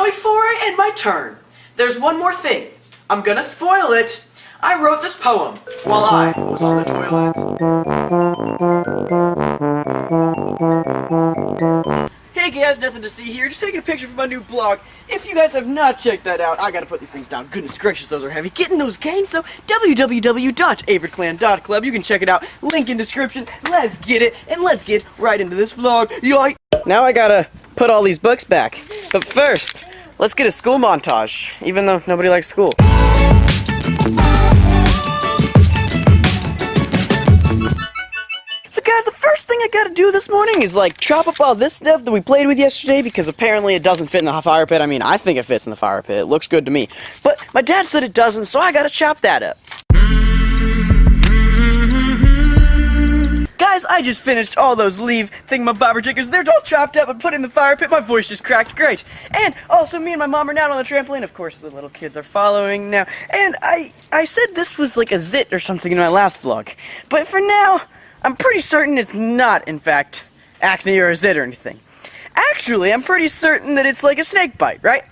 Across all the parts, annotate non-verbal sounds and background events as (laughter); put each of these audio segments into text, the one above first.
Now before I end my turn, there's one more thing. I'm gonna spoil it. I wrote this poem while I was on the toilet. Hey guys, nothing to see here, just taking a picture for my new blog. If you guys have not checked that out, I gotta put these things down. Goodness gracious, those are heavy. Getting those gains though, www.averageclan.club. You can check it out, link in description. Let's get it, and let's get right into this vlog. Yoink! Now I gotta put all these books back. But first, let's get a school montage, even though nobody likes school. So guys, the first thing I gotta do this morning is like chop up all this stuff that we played with yesterday because apparently it doesn't fit in the fire pit. I mean, I think it fits in the fire pit. It looks good to me. But my dad said it doesn't, so I gotta chop that up. I just finished all those leave thingamabobber jiggers. They're all chopped up and put in the fire pit. My voice just cracked. Great. And also, me and my mom are now on the trampoline. Of course, the little kids are following now. And I, I said this was like a zit or something in my last vlog. But for now, I'm pretty certain it's not, in fact, acne or a zit or anything. Actually, I'm pretty certain that it's like a snake bite, right?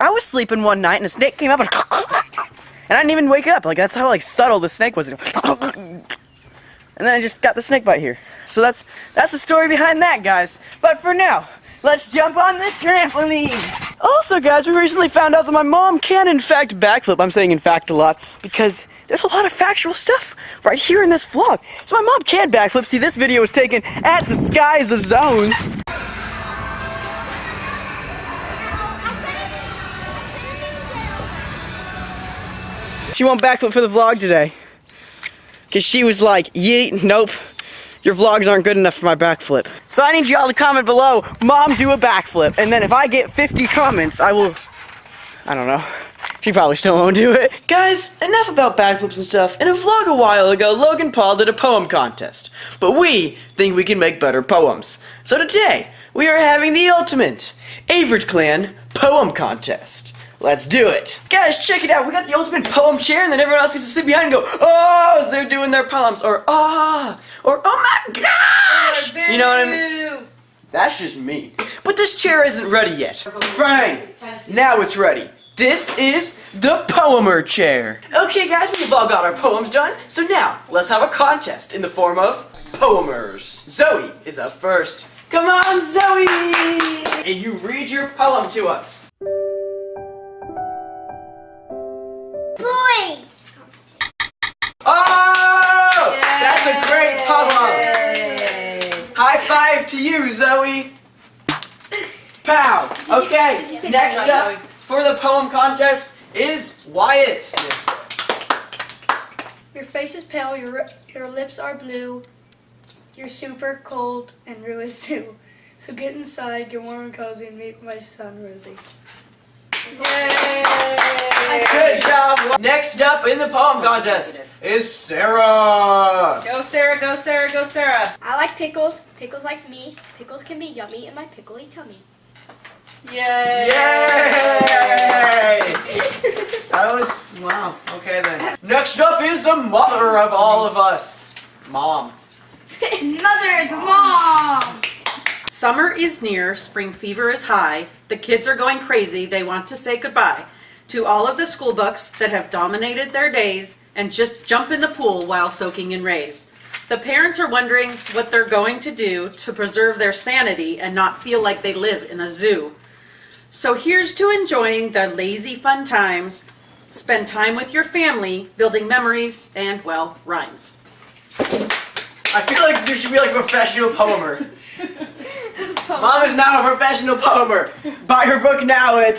I was sleeping one night and a snake came up and (laughs) and I didn't even wake up. Like that's how like subtle the snake was. (laughs) And then I just got the snake bite here. So that's that's the story behind that, guys. But for now, let's jump on the trampoline. Also, guys, we recently found out that my mom can in fact backflip. I'm saying in fact a lot because there's a lot of factual stuff right here in this vlog. So my mom can backflip. See, this video was taken at the Skies of Zones. She won't backflip for the vlog today. Because she was like, yeet, nope. Your vlogs aren't good enough for my backflip. So I need y'all to comment below, Mom, do a backflip. And then if I get 50 comments, I will... I don't know. She probably still won't do it. Guys, enough about backflips and stuff. In a vlog a while ago, Logan Paul did a poem contest. But we think we can make better poems. So today, we are having the ultimate Average Clan Poem Contest. Let's do it. Guys, check it out. We got the ultimate poem chair, and then everyone else gets to sit behind and go, oh, as they're doing their poems, or ah, or oh my gosh. You know what I mean? That's just me. But this chair isn't ready yet. Right. Now it's ready. This is the Poemer chair. Okay guys, we've all got our poems done, so now let's have a contest in the form of poemers. Zoe is up first. Come on, Zoe! And you read your poem to us. Pow! Okay, did you say next up for the poem contest is Wyatt. Yes. Your face is pale, your, your lips are blue, you're super cold and ruined too. So get inside, get warm and cozy, and meet my son, Ruthie. Good job! Next up in the poem oh, contest is Sarah. Go Sarah, go Sarah, go Sarah. I like pickles. Pickles like me. Pickles can be yummy in my pickly tummy. Yay! Yay! That was, wow, okay then. Next up is the mother of all of us. Mom. Mother, mom! Summer is near, spring fever is high, the kids are going crazy, they want to say goodbye to all of the school books that have dominated their days and just jump in the pool while soaking in rays. The parents are wondering what they're going to do to preserve their sanity and not feel like they live in a zoo. So here's to enjoying the lazy fun times, spend time with your family, building memories and, well, rhymes. I feel like you should be like a professional poemer. (laughs) Mom is now a professional poemer. Buy her book now at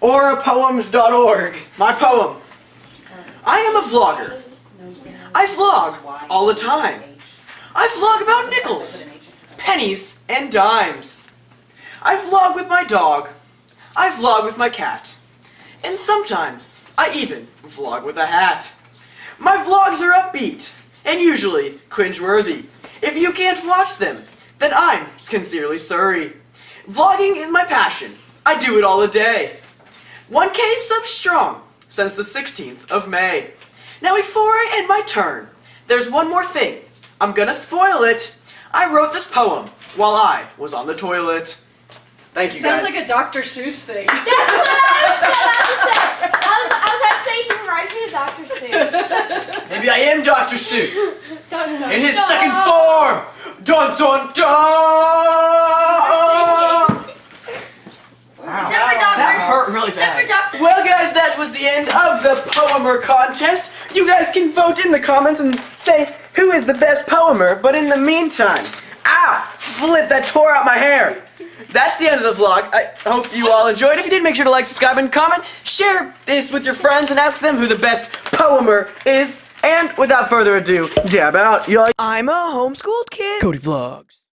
aurapoems.org. My poem. I am a vlogger. I vlog all the time. I vlog about nickels, pennies, and dimes. I vlog with my dog. I vlog with my cat. And sometimes I even vlog with a hat. My vlogs are upbeat and usually cringeworthy. If you can't watch them, then I'm sincerely sorry. Vlogging is my passion. I do it all a day. 1k subs strong since the 16th of May. Now before I end my turn, there's one more thing. I'm gonna spoil it. I wrote this poem while I was on the toilet. Thank you Sounds guys. like a Dr. Seuss thing. That's what I was about to say. I was, I was about to say he reminds me of Dr. Seuss. (laughs) Maybe I am Dr. Seuss Dun, dun, in his dun. second form. Dun dun dun. Wow. Except for Dr. That hurt really bad. Well, guys, that was the end of the poemer contest. You guys can vote in the comments and say who is the best poemer. But in the meantime, ow, flip that tore out my hair. That's the end of the vlog. I hope you all enjoyed. If you did, make sure to like, subscribe, and comment. Share this with your friends and ask them who the best poemer is. And without further ado, dab out, y'all. I'm a homeschooled kid. Cody Vlogs.